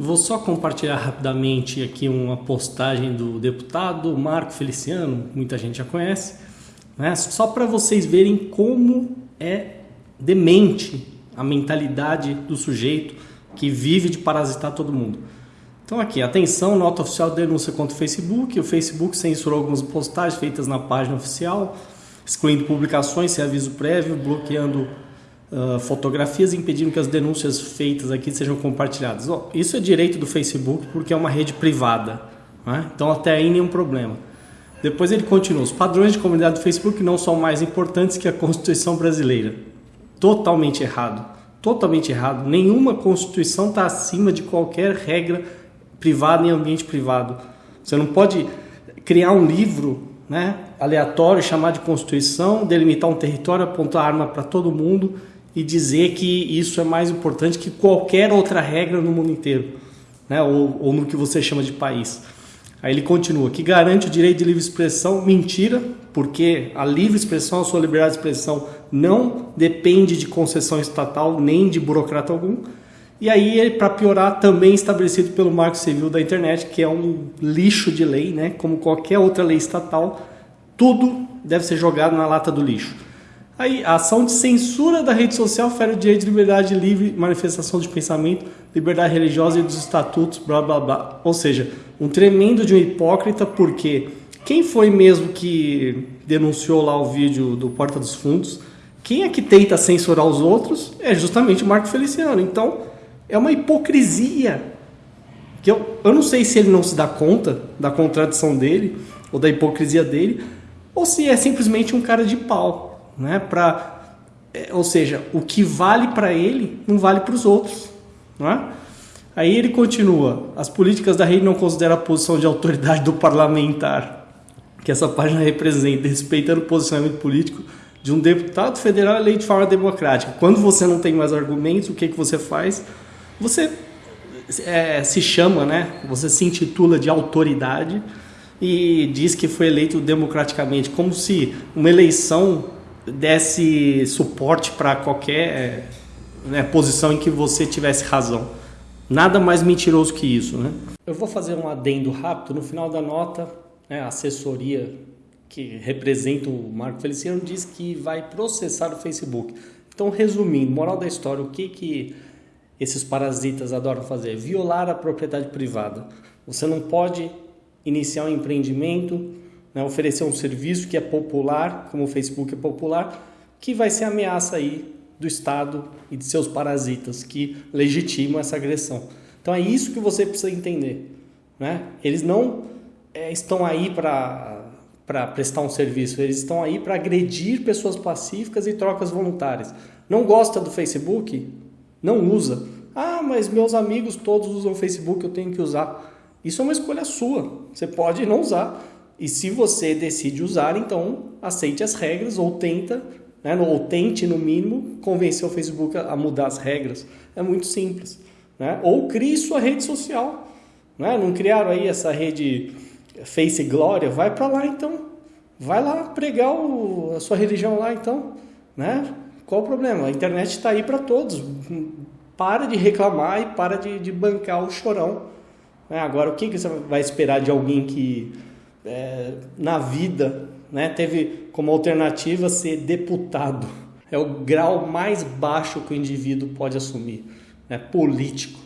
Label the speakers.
Speaker 1: Vou só compartilhar rapidamente aqui uma postagem do deputado Marco Feliciano, muita gente já conhece, né? só para vocês verem como é demente a mentalidade do sujeito que vive de parasitar todo mundo. Então aqui, atenção, nota oficial de denúncia contra o Facebook. O Facebook censurou algumas postagens feitas na página oficial, excluindo publicações sem aviso prévio, bloqueando uh, fotografias impedindo que as denúncias feitas aqui sejam compartilhadas. Isso é direito do Facebook porque é uma rede privada. Né? Então até aí nenhum problema. Depois ele continua: os padrões de comunidade do Facebook não são mais importantes que a Constituição brasileira. Totalmente errado. Totalmente errado. Nenhuma Constituição está acima de qualquer regra privada em ambiente privado. Você não pode criar um livro né, aleatório, chamar de Constituição, delimitar um território, apontar arma para todo mundo e dizer que isso é mais importante que qualquer outra regra no mundo inteiro, né, ou, ou no que você chama de país. Aí ele continua, que garante o direito de livre expressão, mentira, porque a livre expressão, a sua liberdade de expressão não depende de concessão estatal nem de burocrata algum. E aí, para piorar, também estabelecido pelo Marco Civil da Internet, que é um lixo de lei, né? como qualquer outra lei estatal, tudo deve ser jogado na lata do lixo. Aí, a ação de censura da rede social fere o direito de liberdade de livre manifestação de pensamento, liberdade religiosa e dos estatutos, blá blá blá. Ou seja, um tremendo de um hipócrita, porque quem foi mesmo que denunciou lá o vídeo do Porta dos Fundos? Quem é que tenta censurar os outros? É justamente o Marco Feliciano. Então, é uma hipocrisia. Que eu, eu não sei se ele não se dá conta da contradição dele, ou da hipocrisia dele, ou se é simplesmente um cara de pau. Né? Pra, é, ou seja, o que vale para ele não vale para os outros. Não é? Aí ele continua: as políticas da rede não consideram a posição de autoridade do parlamentar que essa página representa, respeitando o posicionamento político de um deputado federal eleito de forma democrática. Quando você não tem mais argumentos, o que, que você faz? Você é, se chama, né? Você se intitula de autoridade e diz que foi eleito democraticamente, como se uma eleição desse suporte para qualquer né, posição em que você tivesse razão. Nada mais mentiroso que isso, né? Eu vou fazer um adendo rápido no final da nota. Né, a assessoria que representa o Marco Feliciano diz que vai processar o Facebook. Então, resumindo, moral da história, o que que esses parasitas adoram fazer? Violar a propriedade privada. Você não pode iniciar um empreendimento, né, oferecer um serviço que é popular, como o Facebook é popular, que vai ser ameaça aí do Estado e de seus parasitas que legitimam essa agressão. Então é isso que você precisa entender. Né? Eles não é, estão aí para prestar um serviço, eles estão aí para agredir pessoas pacíficas e trocas voluntárias. Não gosta do Facebook? Não usa. Ah, mas meus amigos todos usam Facebook, eu tenho que usar. Isso é uma escolha sua. Você pode não usar. E se você decide usar, então aceite as regras ou tenta, né, ou tente no mínimo convencer o Facebook a mudar as regras. É muito simples. Né? Ou crie sua rede social. Né? Não criaram aí essa rede Face Glória? Vai para lá então. Vai lá pregar o, a sua religião lá então. Né? Qual o problema? A internet está aí para todos. Para de reclamar e para de, de bancar o chorão. É, agora, o que, que você vai esperar de alguém que é, na vida né, teve como alternativa ser deputado? É o grau mais baixo que o indivíduo pode assumir. Né, político.